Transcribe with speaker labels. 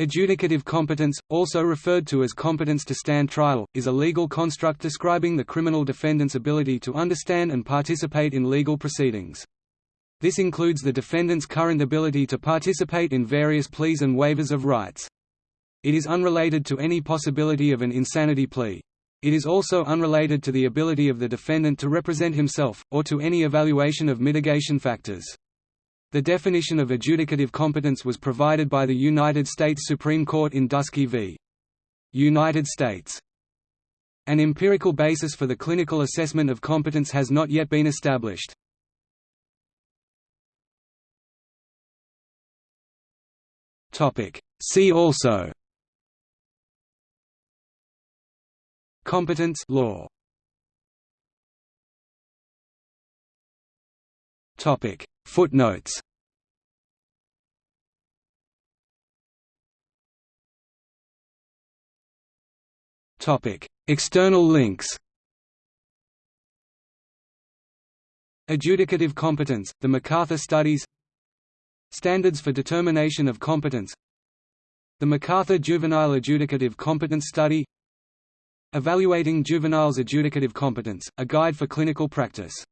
Speaker 1: Adjudicative competence, also referred to as competence to stand trial, is a legal construct describing the criminal defendant's ability to understand and participate in legal proceedings. This includes the defendant's current ability to participate in various pleas and waivers of rights. It is unrelated to any possibility of an insanity plea. It is also unrelated to the ability of the defendant to represent himself, or to any evaluation of mitigation factors. The definition of adjudicative competence was provided by the United States Supreme Court in Dusky v. United States. An empirical basis for the clinical assessment of competence has not yet been established. See also Competence law Topic Footnotes. External links. Adjudicative competence, the MacArthur Studies. Standards for determination of competence. The MacArthur Juvenile Adjudicative Competence Study. Evaluating juveniles' adjudicative competence, a guide for clinical practice